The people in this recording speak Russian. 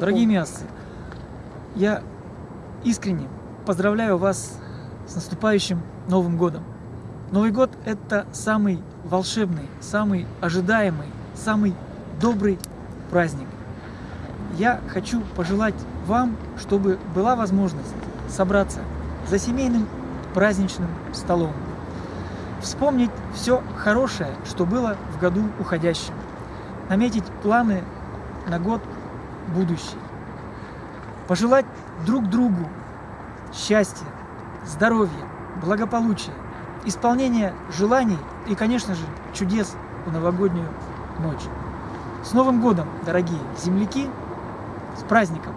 Дорогие мясцы, я искренне поздравляю вас с наступающим Новым Годом. Новый год – это самый волшебный, самый ожидаемый, самый добрый праздник. Я хочу пожелать вам, чтобы была возможность собраться за семейным праздничным столом, вспомнить все хорошее, что было в году уходящем, наметить планы на год будущий, пожелать друг другу счастья, здоровья, благополучия, исполнения желаний и, конечно же, чудес в новогоднюю ночь. С Новым годом, дорогие земляки! С праздником!